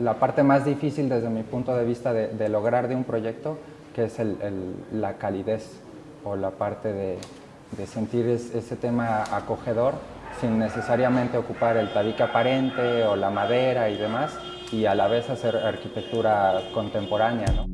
la parte más difícil desde mi punto de vista de, lograr de un proyecto, que es la calidez o la parte de, sentir ese tema acogedor sin necesariamente ocupar el tabique aparente o la madera y demás, y a la vez hacer arquitectura contemporánea.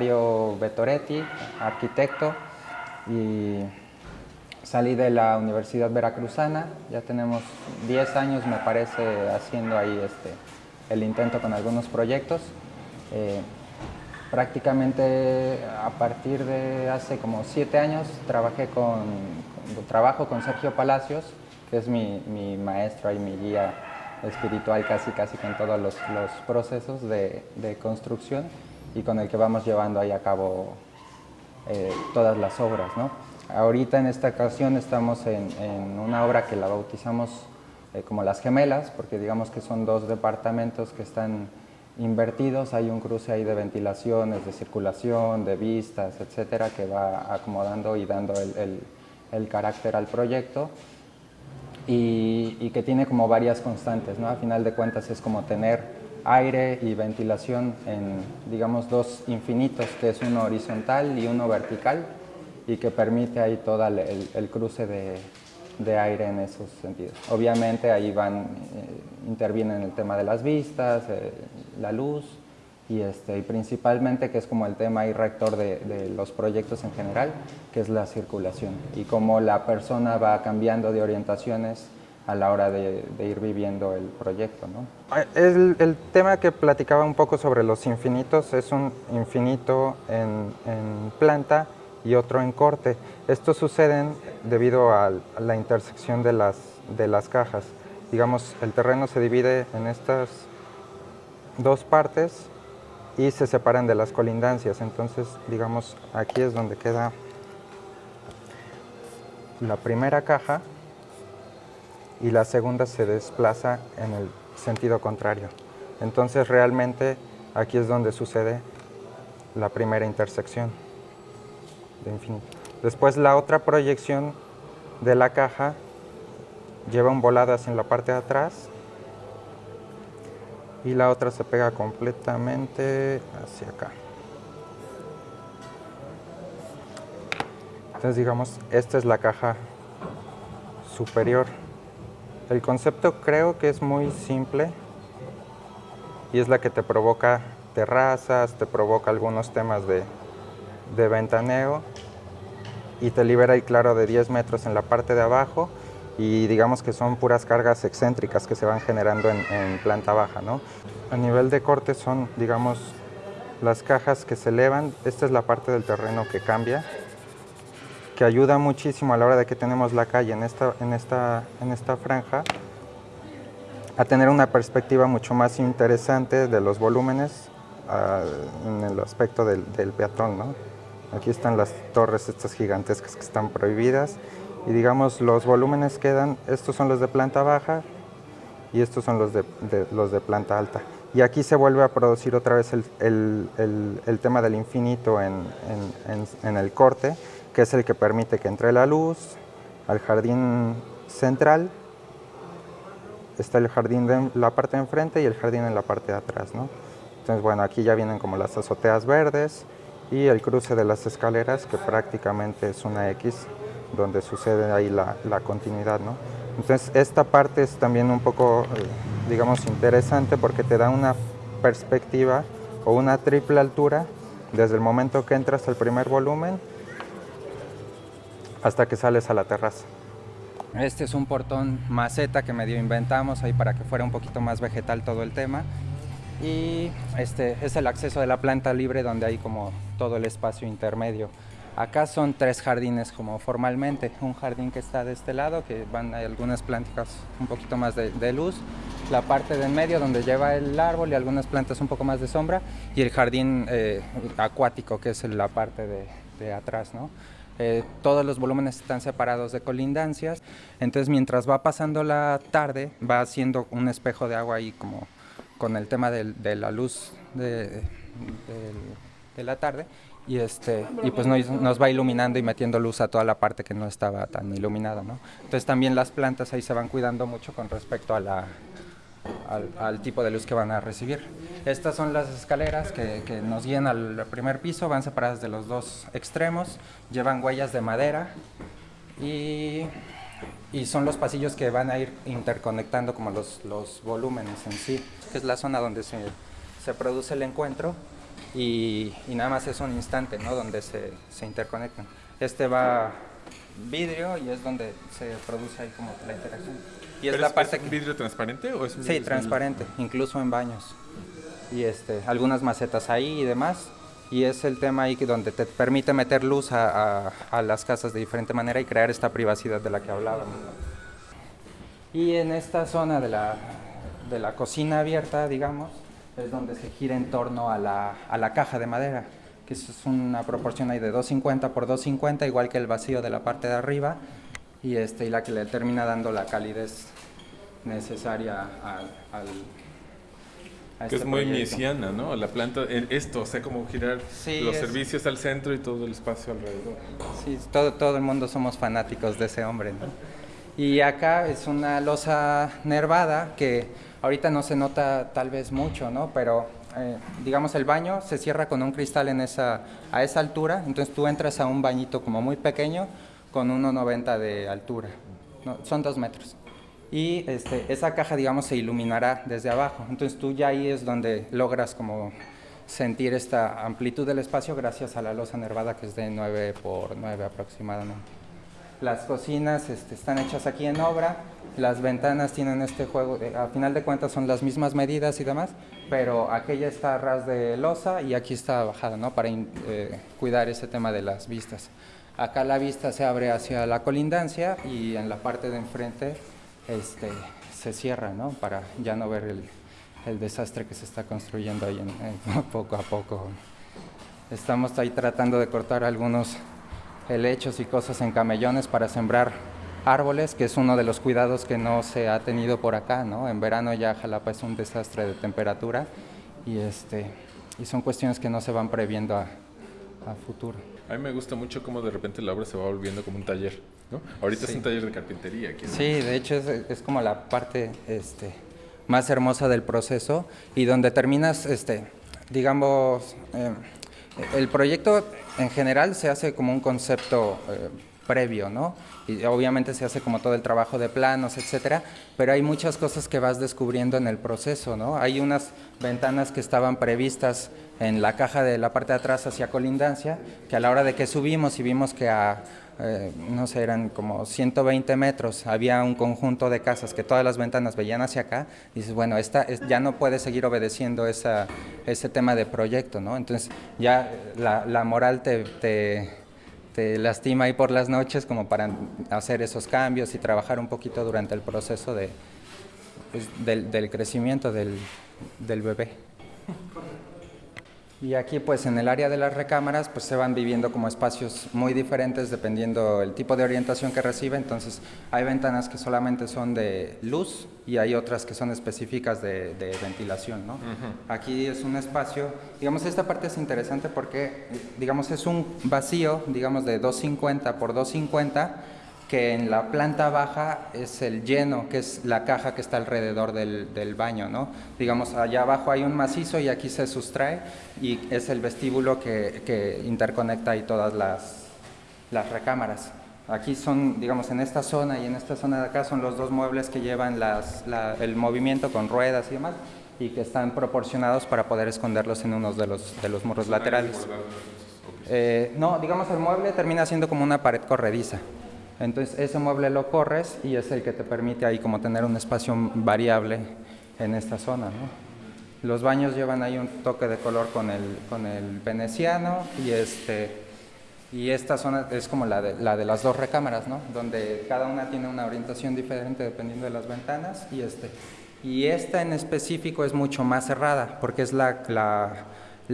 Mario arquitecto y salí de la Universidad Veracruzana, ya tenemos 10 años me parece haciendo ahí este, el intento con algunos proyectos. Eh, prácticamente a partir de hace como 7 años trabajé con, trabajo con Sergio Palacios, que es mi, maestro y mi guía espiritual casi casi con todos los, procesos de, de construcción y con el que vamos llevando ahí a cabo eh, todas las obras. ¿no? Ahorita en esta ocasión estamos en, una obra que la bautizamos eh, como Las Gemelas, porque digamos que son dos departamentos que están invertidos, hay un cruce ahí de ventilaciones, de circulación, de vistas, etcétera, que va acomodando y dando el, el, carácter al proyecto y, y, que tiene como varias constantes, ¿no? A final de cuentas es como tener aire y ventilación en, digamos, dos infinitos, que es uno horizontal y uno vertical, y que permite ahí todo el, cruce de, de, aire en esos sentidos. Obviamente ahí van, eh, intervienen el tema de las vistas, eh, la luz, y, este, y principalmente que es como el tema y rector de, de, los proyectos en general, que es la circulación, y cómo la persona va cambiando de orientaciones a la hora de, ir viviendo el proyecto. ¿no? El, tema que platicaba un poco sobre los infinitos es un infinito en, planta y otro en corte. Estos suceden debido a, la intersección de las cajas. Digamos, el terreno se divide en estas dos partes y se separan de las colindancias. Entonces, digamos, aquí es donde queda la primera caja y la segunda se desplaza en el sentido contrario. Entonces realmente aquí es donde sucede la primera intersección de infinito. Después la otra proyección de la caja lleva un volado hacia la parte de atrás y la otra se pega completamente hacia acá. Entonces digamos, esta es la caja superior. El concepto creo que es muy simple y es la que te provoca terrazas, te provoca algunos temas de, ventaneo y te libera ahí claro de 10 metros en la parte de abajo y digamos que son puras cargas excéntricas que se van generando en, planta baja. ¿no? A nivel de corte son, digamos, las cajas que se elevan, esta es la parte del terreno que cambia que ayuda muchísimo a la hora de que tenemos la calle en esta, en esta, en esta franja a tener una perspectiva mucho más interesante de los volúmenes ah, en el aspecto del, peatón. ¿no? Aquí están las torres estas gigantescas que están prohibidas y digamos los volúmenes quedan, estos son los de planta baja y estos son los de, los de planta alta. Y aquí se vuelve a producir otra vez el, el, el tema del infinito en, en el corte, que es el que permite que entre la luz al jardín central. Está el jardín de la parte de enfrente y el jardín en la parte de atrás. ¿no? Entonces, bueno, aquí ya vienen como las azoteas verdes y el cruce de las escaleras, que prácticamente es una X, donde sucede ahí la, la continuidad. ¿no? Entonces, esta parte es también un poco, eh, digamos, interesante porque te da una perspectiva o una triple altura desde el momento que entras al primer volumen hasta que sales a la terraza. Este es un portón maceta que medio inventamos ahí para que fuera un poquito más vegetal todo el tema. Y este es el acceso de la planta libre donde hay como todo el espacio intermedio. Acá son tres jardines como formalmente, un jardín que está de este lado, que van hay algunas plantas un poquito más de, luz, la parte de en medio donde lleva el árbol y algunas plantas un poco más de sombra, y el jardín eh, acuático que es la parte de, de atrás. ¿no? Eh, todos los volúmenes están separados de colindancias, entonces mientras va pasando la tarde va haciendo un espejo de agua ahí como con el tema de, la luz de, la tarde y este y pues nos, va iluminando y metiendo luz a toda la parte que no estaba tan iluminada, ¿no? Entonces también las plantas ahí se van cuidando mucho con respecto a la al, tipo de luz que van a recibir. Estas son las escaleras que, nos guían al primer piso, van separadas de los dos extremos, llevan huellas de madera y, y son los pasillos que van a ir interconectando como los, los volúmenes en sí, que es la zona donde se, se produce el encuentro y, y, nada más es un instante ¿no? donde se, se interconectan. Este va vidrio y es donde se produce ahí como la interacción. Y es la parte un vidrio transparente o es un Sí, transparente, incluso en baños. Y este, algunas macetas ahí y demás. Y es el tema ahí que donde te permite meter luz a, a, las casas de diferente manera y crear esta privacidad de la que hablábamos. Y en esta zona de la, de la cocina abierta, digamos, es donde se gira en torno a la, a la caja de madera, que es una proporción ahí de 250 por 250, igual que el vacío de la parte de arriba, y, este, y la que le termina dando la calidez necesaria al, al que es este muy misiana, ¿no? La planta, esto, o sea, como girar los servicios al centro y todo el espacio alrededor. Sí, todo, todo el mundo somos fanáticos de ese hombre, ¿no? Y acá es una losa nervada que ahorita no se nota tal vez mucho, ¿no? Pero eh, digamos el baño se cierra con un cristal en esa, a esa altura, entonces tú entras a un bañito como muy pequeño, con 1,90 de altura. son dos metros. Y este, esa caja, digamos, se iluminará desde abajo. Entonces tú ya ahí es donde logras como sentir esta amplitud del espacio gracias a la losa nervada que es de 9 por 9 aproximadamente. Las cocinas este, están hechas aquí en obra, las ventanas tienen este juego, a final de cuentas son las mismas medidas y demás, pero aquella está a ras de losa y aquí está bajada, ¿no? Para eh, cuidar ese tema de las vistas. Acá la vista se abre hacia la colindancia y en la parte de enfrente este, se cierra, ¿no? Para ya no ver el, desastre que se está construyendo ahí poco a poco. Estamos ahí tratando de cortar algunos helechos y cosas en camellones para sembrar árboles, que es uno de los cuidados que no se ha tenido por acá, ¿no? En verano ya Jalapa es un desastre de temperatura y, este, y son cuestiones que no se van previendo a futuro. A mí me gusta mucho cómo de repente la obra se va volviendo como un taller, ¿no? Ahorita es un taller de carpintería. Aquí, Sí, de hecho es, es, como la parte este, más hermosa del proceso y donde terminas, este, digamos, eh, el proyecto en general se hace como un concepto... Eh, previo, ¿no? Y obviamente se hace como todo el trabajo de planos, etcétera, pero hay muchas cosas que vas descubriendo en el proceso, ¿no? Hay unas ventanas que estaban previstas en la caja de la parte de atrás hacia colindancia, que a la hora de que subimos y vimos que a, eh, no sé, eran como 120 metros, había un conjunto de casas que todas las ventanas veían hacia acá, dices, bueno, esta ya no puede seguir obedeciendo esa, ese tema de proyecto, ¿no? Entonces ya la, moral te, te, te, lastima ahí por las noches como para hacer esos cambios y trabajar un poquito durante el proceso de, pues, del, del, crecimiento del, del bebé. Y aquí pues en el área de las recámaras pues se van viviendo como espacios muy diferentes dependiendo el tipo de orientación que recibe, entonces hay ventanas que solamente son de luz y hay otras que son específicas de, ventilación, ¿no? Aquí es un espacio, digamos esta parte es interesante porque digamos es un vacío, digamos de 250 por 250 que en la planta baja es el lleno, que es la caja que está alrededor del, del, baño, ¿no? Digamos, allá abajo hay un macizo y aquí se sustrae y es el vestíbulo que, que interconecta ahí todas las, las recámaras. Aquí son, digamos, en esta zona y en esta zona de acá son los dos muebles que llevan las, el movimiento con ruedas y demás y que están proporcionados para poder esconderlos en uno de los, de los muros laterales. Eh, no, digamos, el mueble termina siendo como una pared corrediza. Entonces ese mueble lo corres y es el que te permite ahí como tener un espacio variable en esta zona. ¿no? Los baños llevan ahí un toque de color con el, con el veneciano y, este, y esta zona es como la de, la de las dos recámaras, ¿no? donde cada una tiene una orientación diferente dependiendo de las ventanas y, este, y esta en específico es mucho más cerrada porque es la, la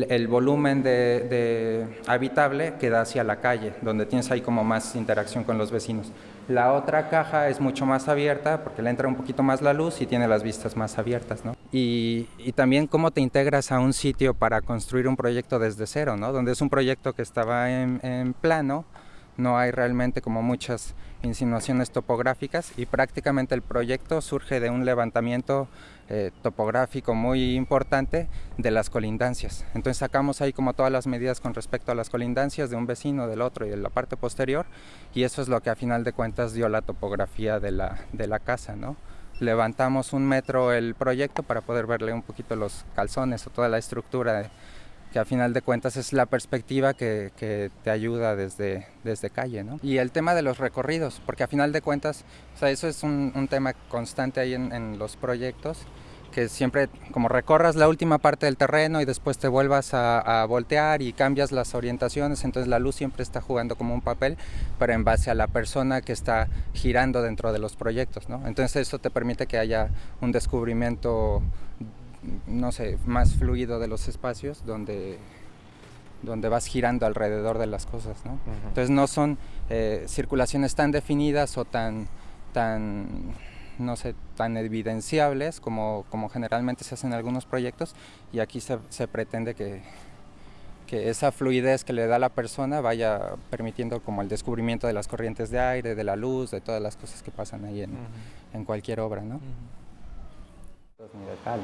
el volumen de, habitable queda hacia la calle, donde tienes ahí como más interacción con los vecinos. La otra caja es mucho más abierta porque le entra un poquito más la luz y tiene las vistas más abiertas, ¿no? Y, también cómo te integras a un sitio para construir un proyecto desde cero, ¿no? Donde es un proyecto que estaba en plano, no hay realmente como muchas insinuaciones topográficas y prácticamente el proyecto surge de un levantamiento eh, topográfico muy importante de las colindancias. Entonces sacamos ahí como todas las medidas con respecto a las colindancias de un vecino, del otro y de la parte posterior y eso es lo que a final de cuentas dio la topografía de la, de la casa. ¿no? Levantamos un metro el proyecto para poder verle un poquito los calzones o toda la estructura que a final de cuentas es la perspectiva que, te ayuda desde, desde calle. ¿no? Y el tema de los recorridos, porque a final de cuentas, o sea, eso es un, tema constante ahí en, en, los proyectos, que siempre como recorras la última parte del terreno y después te vuelvas a, a, voltear y cambias las orientaciones, entonces la luz siempre está jugando como un papel, pero en base a la persona que está girando dentro de los proyectos. ¿no? Entonces eso te permite que haya un descubrimiento no sé, más fluido de los espacios donde, donde vas girando alrededor de las cosas, ¿no? Entonces no son eh, circulaciones tan definidas o tan, tan, no sé, tan evidenciables como, como generalmente se hace en algunos proyectos y aquí se, se pretende que, que esa fluidez que le da a la persona vaya permitiendo como el descubrimiento de las corrientes de aire, de la luz, de todas las cosas que pasan ahí en, en cualquier obra, ¿no?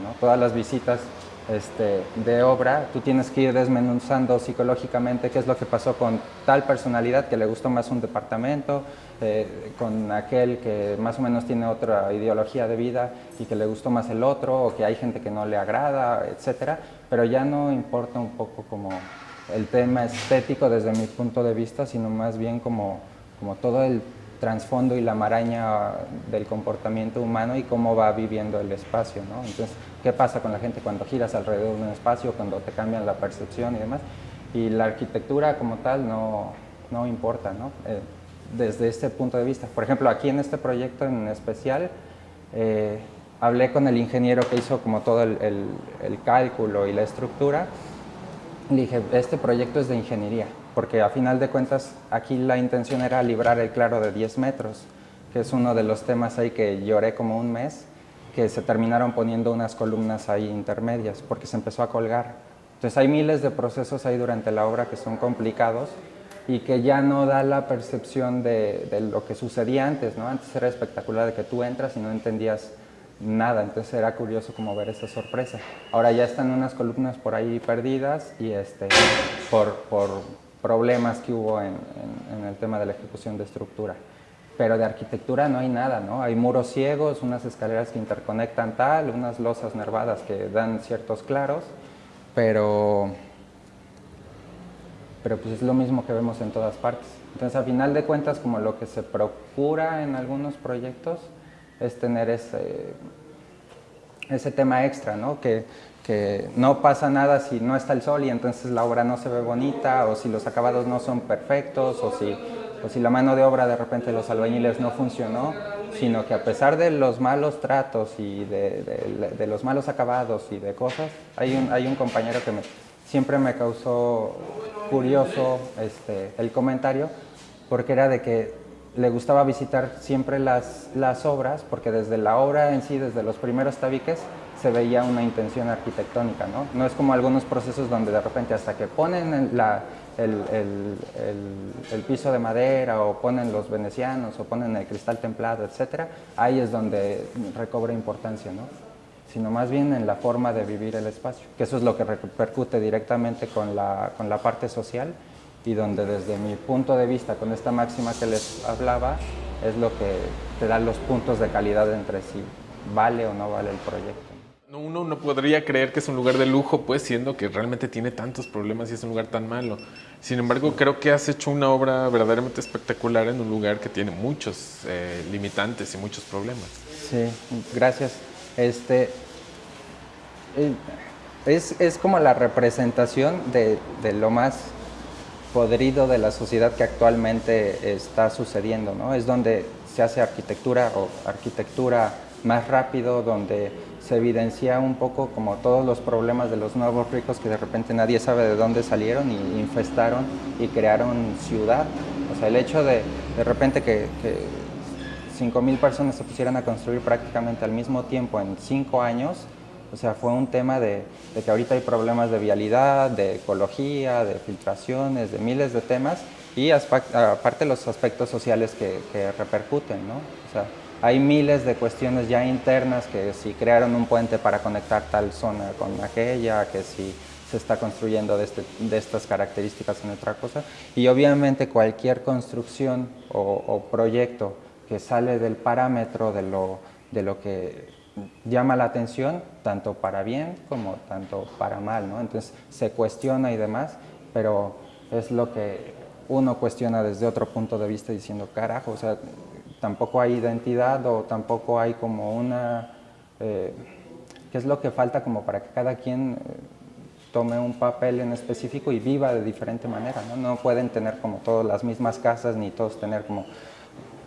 ¿No? Todas las visitas este, de obra, tú tienes que ir desmenuzando psicológicamente qué es lo que pasó con tal personalidad que le gustó más un departamento, eh, con aquel que más o menos tiene otra ideología de vida y que le gustó más el otro, o que hay gente que no le agrada, etcétera, pero ya no importa un poco como el tema estético desde mi punto de vista, sino más bien como, como todo el trasfondo y la maraña del comportamiento humano y cómo va viviendo el espacio, ¿no? Entonces, ¿qué pasa con la gente cuando giras alrededor de un espacio, cuando te cambian la percepción y demás? Y la arquitectura como tal no, no importa, ¿no? Eh, desde este punto de vista. Por ejemplo, aquí en este proyecto en especial, eh, hablé con el ingeniero que hizo como todo el, el, el cálculo y la estructura, le dije, este proyecto es de ingeniería, porque a final de cuentas aquí la intención era librar el claro de 10 metros, que es uno de los temas ahí que lloré como un mes, que se terminaron poniendo unas columnas ahí intermedias, porque se empezó a colgar. Entonces hay miles de procesos ahí durante la obra que son complicados y que ya no da la percepción de, de lo que sucedía antes, ¿no? Antes era espectacular de que tú entras y no entendías nada, entonces era curioso como ver esa sorpresa. Ahora ya están unas columnas por ahí perdidas y este, por, por problemas que hubo en, en, el tema de la ejecución de estructura. Pero de arquitectura no hay nada, ¿no? Hay muros ciegos, unas escaleras que interconectan tal, unas losas nervadas que dan ciertos claros, pero, pero pues es lo mismo que vemos en todas partes. Entonces, a final de cuentas, como lo que se procura en algunos proyectos es tener ese, ese tema extra, ¿no? Que, que no pasa nada si no está el sol y entonces la obra no se ve bonita o si los acabados no son perfectos o si, o si la mano de obra de repente los albañiles no funcionó, sino que a pesar de los malos tratos y de, de, de los malos acabados y de cosas, hay un, hay un compañero que me, siempre me causó curioso este, el comentario porque era de que le gustaba visitar siempre las, las obras porque desde la obra en sí, desde los primeros tabiques, se veía una intención arquitectónica, ¿no? No es como algunos procesos donde de repente hasta que ponen el, el, el, el, piso de madera o ponen los venecianos o ponen el cristal templado, etcétera, ahí es donde recobra importancia, ¿no? Sino más bien en la forma de vivir el espacio, que eso es lo que repercute directamente con la, con la parte social y donde desde mi punto de vista, con esta máxima que les hablaba, es lo que te da los puntos de calidad entre si vale o no vale el proyecto uno no podría creer que es un lugar de lujo, pues siendo que realmente tiene tantos problemas y es un lugar tan malo. Sin embargo, creo que has hecho una obra verdaderamente espectacular en un lugar que tiene muchos eh, limitantes y muchos problemas. Sí, gracias. Este, eh, es, es, como la representación de, de, lo más podrido de la sociedad que actualmente está sucediendo, ¿no? Es donde se hace arquitectura o arquitectura más rápido, donde se evidencia un poco como todos los problemas de los nuevos ricos que de repente nadie sabe de dónde salieron y infestaron y crearon ciudad. O sea, el hecho de de repente que, que 5.000 personas se pusieran a construir prácticamente al mismo tiempo en 5 años, o sea, fue un tema de, que ahorita hay problemas de vialidad, de ecología, de filtraciones, de miles de temas y aparte los aspectos sociales que, que repercuten, ¿no? O sea, hay miles de cuestiones ya internas que si crearon un puente para conectar tal zona con aquella, que si se está construyendo de, este, de estas características en otra cosa. Y obviamente cualquier construcción o, proyecto que sale del parámetro de lo, de lo que llama la atención, tanto para bien como tanto para mal, ¿no? Entonces se cuestiona y demás, pero es lo que uno cuestiona desde otro punto de vista diciendo, carajo, o sea, tampoco hay identidad o tampoco hay como una... Eh, ¿Qué es lo que falta como para que cada quien eh, tome un papel en específico y viva de diferente manera? ¿no? no pueden tener como todas las mismas casas ni todos tener como...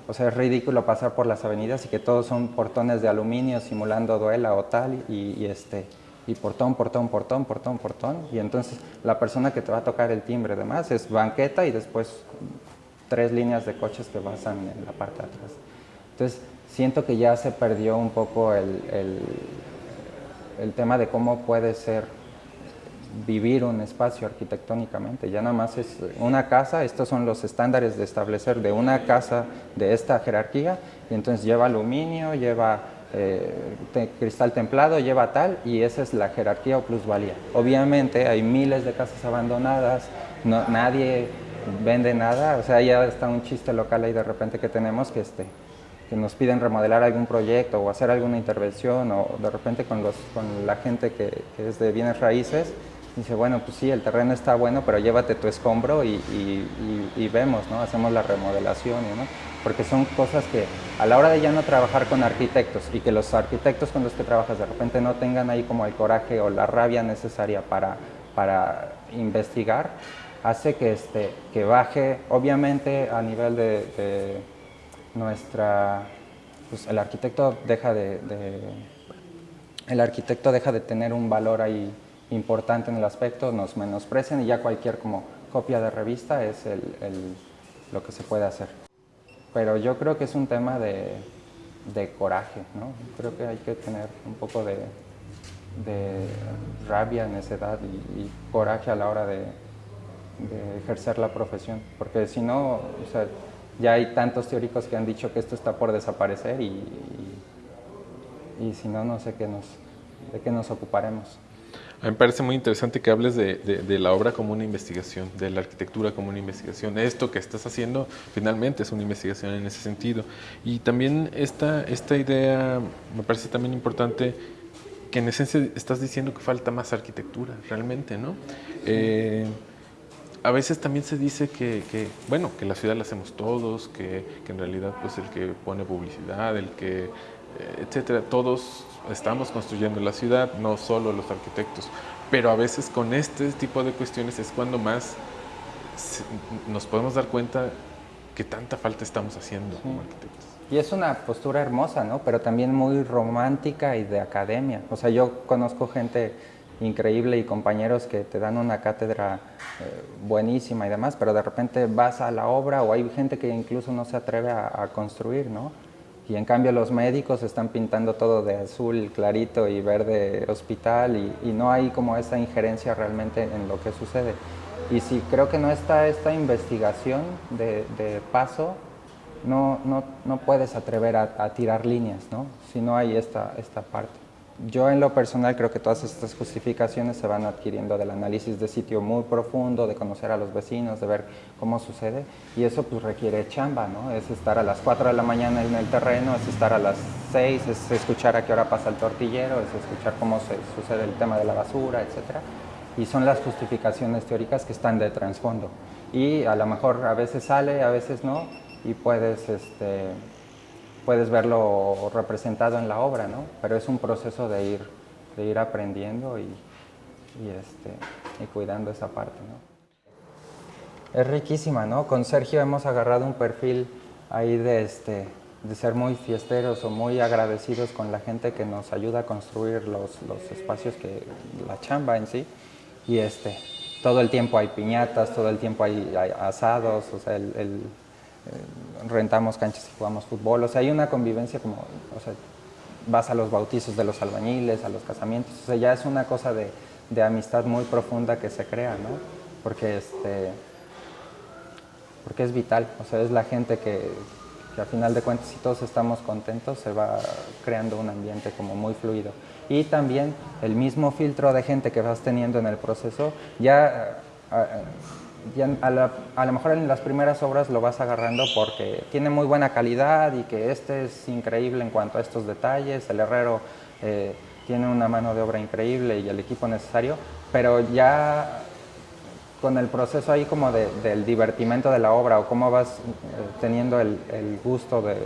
O sea, es ridículo pasar por las avenidas y que todos son portones de aluminio simulando duela o tal y, este y portón, portón, portón, portón, portón. Y entonces la persona que te va a tocar el timbre además es banqueta y después tres líneas de coches que pasan en la parte de atrás. Entonces, siento que ya se perdió un poco el, el, tema de cómo puede ser vivir un espacio arquitectónicamente. Ya nada más es una casa, estos son los estándares de establecer de una casa de esta jerarquía, y entonces lleva aluminio, lleva eh, cristal templado, lleva tal, y esa es la jerarquía o plusvalía. Obviamente hay miles de casas abandonadas, no, nadie vende nada, o sea, ya está un chiste local ahí de repente que tenemos que, este, que nos piden remodelar algún proyecto o hacer alguna intervención o de repente con, los, con la gente que, es de bienes raíces, dice, bueno, pues sí, el terreno está bueno, pero llévate tu escombro y, y, vemos, ¿no? Hacemos la remodelación, ¿no? Porque son cosas que a la hora de ya no trabajar con arquitectos y que los arquitectos con los que trabajas de repente no tengan ahí como el coraje o la rabia necesaria para, para investigar, hace que, este, que baje, obviamente a nivel de, nuestra, pues el arquitecto deja de, el arquitecto deja de tener un valor ahí importante en el aspecto, nos menosprecian y ya cualquier como copia de revista es el, lo que se puede hacer. Pero yo creo que es un tema de, de coraje, ¿no? Creo que hay que tener un poco de, de rabia, necedad y, y coraje a la hora de, de ejercer la profesión, porque si no, o sea, ya hay tantos teóricos que han dicho que esto está por desaparecer y, y, si no, no sé qué nos, de qué nos ocuparemos. A mí me parece muy interesante que hables de, de, la obra como una investigación, de la arquitectura como una investigación. Esto que estás haciendo finalmente es una investigación en ese sentido. Y también esta, esta idea me parece también importante que en esencia estás diciendo que falta más arquitectura, realmente, ¿no? Eh, a veces también se dice que, bueno, que la ciudad la hacemos todos, que, en realidad pues el que pone publicidad, el que, eh, etcétera, todos estamos construyendo la ciudad, no solo los arquitectos. Pero a veces con este tipo de cuestiones es cuando más nos podemos dar cuenta que tanta falta estamos haciendo como arquitectos. Y es una postura hermosa, ¿no? Pero también muy romántica y de academia. O sea, yo conozco gente increíble y compañeros que te dan una cátedra eh, buenísima y demás, pero de repente vas a la obra o hay gente que incluso no se atreve a, construir, ¿no? Y en cambio los médicos están pintando todo de azul clarito y verde hospital y, no hay como esa injerencia realmente en lo que sucede. Y si creo que no está esta investigación de, paso, no, no, no, puedes atrever a, a, tirar líneas, ¿no? Si no hay esta, esta parte. Yo en lo personal creo que todas estas justificaciones se van adquiriendo del análisis de sitio muy profundo, de conocer a los vecinos, de ver cómo sucede y eso pues requiere chamba, ¿no? Es estar a las 4 de la mañana en el terreno, es estar a las 6, es escuchar a qué hora pasa el tortillero, es escuchar cómo se sucede el tema de la basura, etc. Y son las justificaciones teóricas que están de trasfondo y a lo mejor a veces sale, a veces no y puedes este, puedes verlo representado en la obra, ¿no? Pero es un proceso de ir, de ir aprendiendo y, y, este, y cuidando esa parte, ¿no? Es riquísima, ¿no? Con Sergio hemos agarrado un perfil ahí de, este, de ser muy fiesteros o muy agradecidos con la gente que nos ayuda a construir los, los espacios que la chamba en sí y este todo el tiempo hay piñatas, todo el tiempo hay, asados, o sea, el, el, rentamos canchas y jugamos fútbol, o sea, hay una convivencia como, o sea, vas a los bautizos de los albañiles, a los casamientos, o sea, ya es una cosa de, de amistad muy profunda que se crea, ¿no? Porque, este, porque es vital, o sea, es la gente que, que a final de cuentas si todos estamos contentos se va creando un ambiente como muy fluido. Y también el mismo filtro de gente que vas teniendo en el proceso, ya, ya a, a, lo mejor en las primeras obras lo vas agarrando porque tiene muy buena calidad y que este es increíble en cuanto a estos detalles, el herrero eh, tiene una mano de obra increíble y el equipo necesario, pero ya con el proceso ahí como de, del divertimento de la obra o cómo vas eh, teniendo el, el gusto de,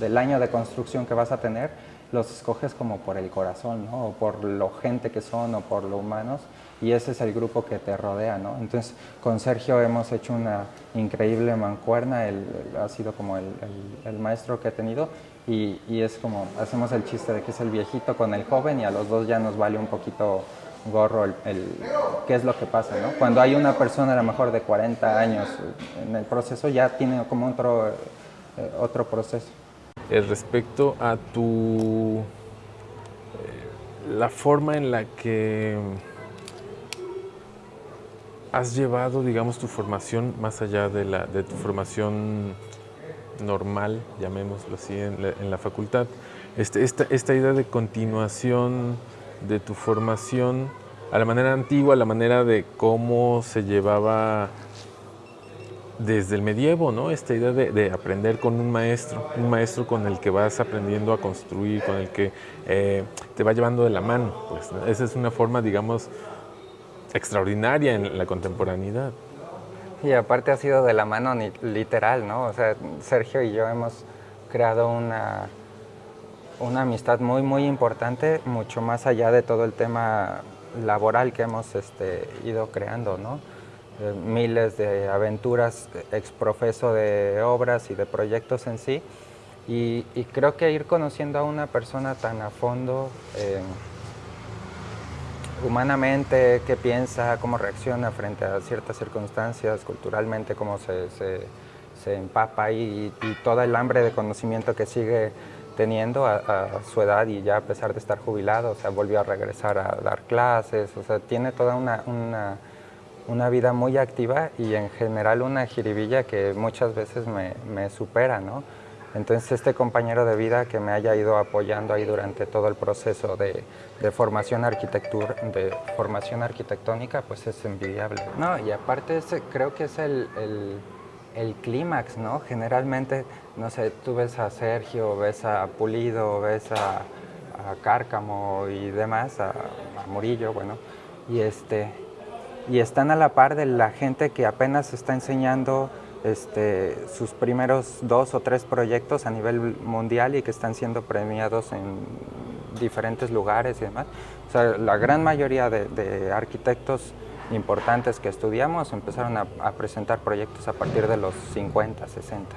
del año de construcción que vas a tener, los escoges como por el corazón, ¿no? O por lo gente que son o por lo humanos y ese es el grupo que te rodea, ¿no? Entonces con Sergio hemos hecho una increíble mancuerna, él, ha sido como el, el, el, maestro que he tenido y, y es como, hacemos el chiste de que es el viejito con el joven y a los dos ya nos vale un poquito gorro el, el, qué es lo que pasa, ¿no? Cuando hay una persona a lo mejor de 40 años en el proceso ya tiene como otro, eh, otro proceso. Eh, respecto a tu... Eh, la forma en la que has llevado, digamos, tu formación más allá de, la, de tu formación normal, llamémoslo así, en la, en la facultad. Este, esta, esta idea de continuación de tu formación a la manera antigua, a la manera de cómo se llevaba desde el medievo, ¿no? Esta idea de, de, aprender con un maestro, un maestro con el que vas aprendiendo a construir, con el que eh, te va llevando de la mano. Pues. Esa es una forma, digamos, extraordinaria en la contemporaneidad. Y aparte ha sido de la mano literal, ¿no? O sea, Sergio y yo hemos creado una una amistad muy, muy importante, mucho más allá de todo el tema laboral que hemos este, ido creando, ¿no? Eh, miles de aventuras exprofeso de obras y de proyectos en sí. Y, y, creo que ir conociendo a una persona tan a fondo, eh, humanamente, qué piensa, cómo reacciona frente a ciertas circunstancias, culturalmente, cómo se, se, se empapa y, y, todo el hambre de conocimiento que sigue teniendo a, a, su edad y ya a pesar de estar jubilado, o sea, volvió a regresar a dar clases, o sea, tiene toda una, una, una vida muy activa y en general una jiribilla que muchas veces me, supera, ¿no? Entonces este compañero de vida que me haya ido apoyando ahí durante todo el proceso de, formación, arquitectura, de formación arquitectónica, pues es envidiable. No, y aparte creo que es el, el clímax, ¿no? Generalmente, no sé, tú ves a Sergio, ves a Pulido, ves a, a Cárcamo y demás, a, Murillo, bueno, y, este, y están a la par de la gente que apenas está enseñando este, sus primeros dos o tres proyectos a nivel mundial y que están siendo premiados en diferentes lugares y demás. O sea, la gran mayoría de, arquitectos importantes que estudiamos empezaron a, a, presentar proyectos a partir de los 50, 60.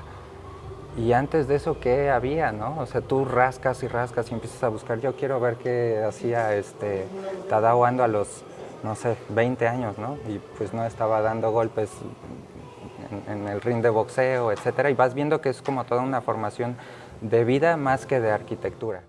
Y antes de eso, ¿qué había? No? O sea, tú rascas y rascas y empiezas a buscar. Yo quiero ver qué hacía este, Tadao Ando a los, no sé, 20 años, ¿no? Y pues no estaba dando golpes en, en el ring de boxeo, etcétera. Y vas viendo que es como toda una formación de vida más que de arquitectura.